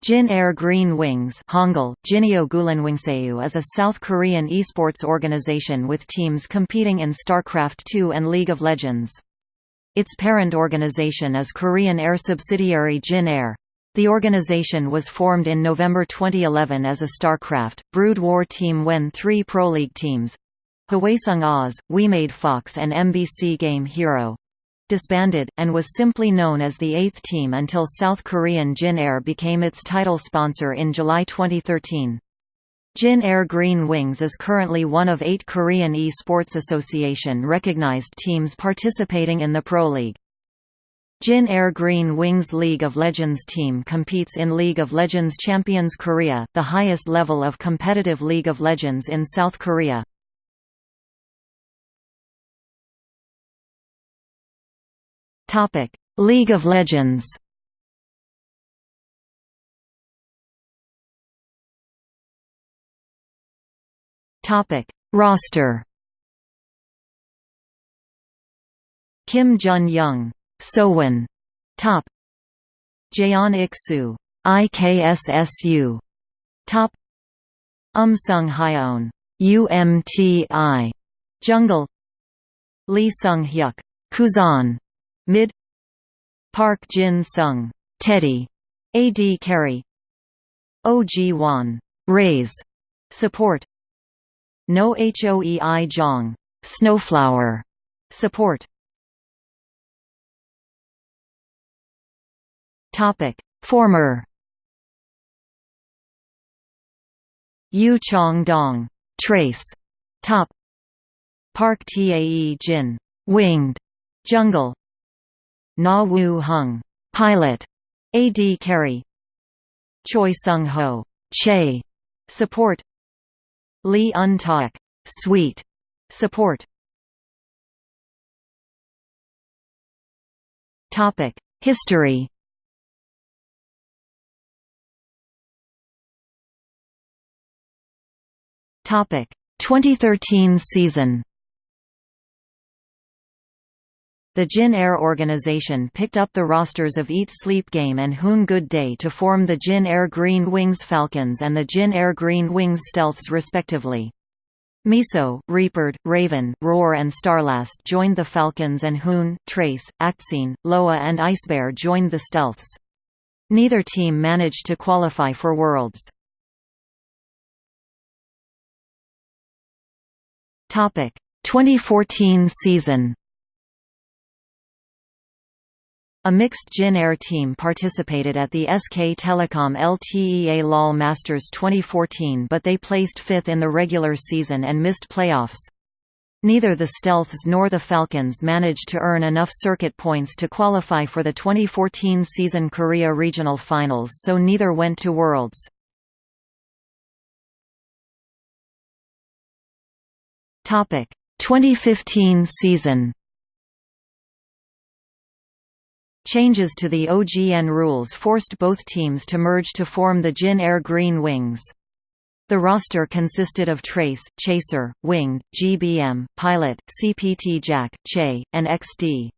Jin Air Green Wings Hangul, is a South Korean esports organization with teams competing in StarCraft II and League of Legends. Its parent organization is Korean Air subsidiary Jin Air. The organization was formed in November 2011 as a StarCraft, Brood War team when three Pro League teams Hwaseong Oz, Wemade FOX and MBC Game Hero disbanded, and was simply known as the Eighth Team until South Korean Jin Air became its title sponsor in July 2013. Jin Air Green Wings is currently one of eight Korean E-Sports Association recognized teams participating in the Pro League. Jin Air Green Wings League of Legends team competes in League of Legends Champions Korea, the highest level of competitive League of Legends in South Korea. Topic: League of Legends. Topic: Roster. Kim Jun Young, Sowon, top. Jaeon Iksu, IKSSU, top. Um Sung Hyeon, UMTI, Jungle. Lee Sung Hyuk, Kuzan, Mid. Park Jin Sung, Teddy, AD carry Oh Ji Won, Raise, support. No Hoei Jong, Snowflower, support. Topic. Former. Yu Chong Dong, Trace, top. Park Tae Jin, Winged, Jungle Na Woo Hung, pilot, AD carry. Choi Sung Ho, Che, support. Lee Un Tak, Sweet, support. Topic: History. Topic: 2013 season. The Jin Air organization picked up the rosters of Eat Sleep Game and Hoon Good Day to form the Jin Air Green Wings Falcons and the Jin Air Green Wings Stealths respectively. Miso, Reapered, Raven, Roar and Starlast joined the Falcons and Hoon, Trace, Actscene, Loa and Icebear joined the Stealths. Neither team managed to qualify for Worlds. Topic: 2014 season a mixed Jin Air team participated at the SK Telecom LTEA LOL Masters 2014 but they placed fifth in the regular season and missed playoffs. Neither the Stealths nor the Falcons managed to earn enough circuit points to qualify for the 2014 season Korea Regional Finals so neither went to Worlds. Topic: 2015 season. Changes to the OGN rules forced both teams to merge to form the Jin Air Green Wings. The roster consisted of Trace, Chaser, Winged, GBM, Pilot, CPT Jack, Che, and XD.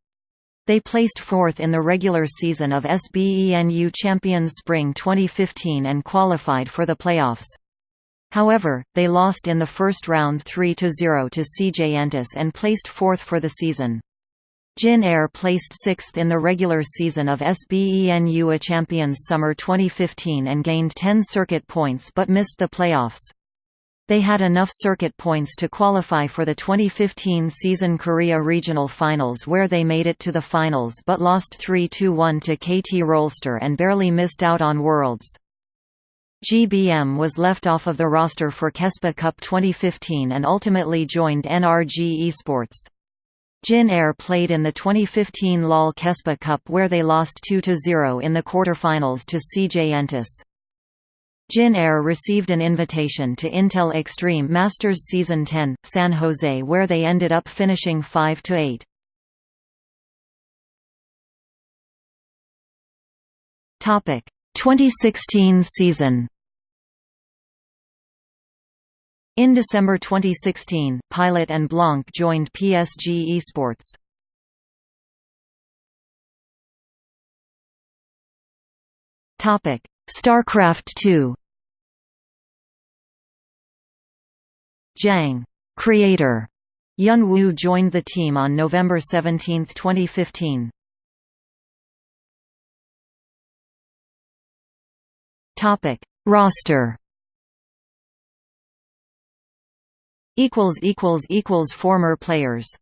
They placed fourth in the regular season of SBENU Champions Spring 2015 and qualified for the playoffs. However, they lost in the first round 3–0 to CJ Entus and placed fourth for the season. Jin Air placed sixth in the regular season of SBENU A Champions Summer 2015 and gained 10 circuit points but missed the playoffs. They had enough circuit points to qualify for the 2015 season Korea Regional Finals where they made it to the finals but lost 3–1 to KT Rolster and barely missed out on Worlds. GBM was left off of the roster for KESPA Cup 2015 and ultimately joined NRG Esports. Jin Air played in the 2015 LOL Kespa Cup where they lost 2–0 in the quarterfinals to CJ Entus. Jin Air received an invitation to Intel Extreme Masters Season 10, San Jose where they ended up finishing 5–8. Topic: 2016 season. In December 2016, Pilot and Blanc joined PSG Esports. Topic: StarCraft 2 Jang creator Yun Wu joined the team on November 17, 2015. Topic Roster equals equals equals former players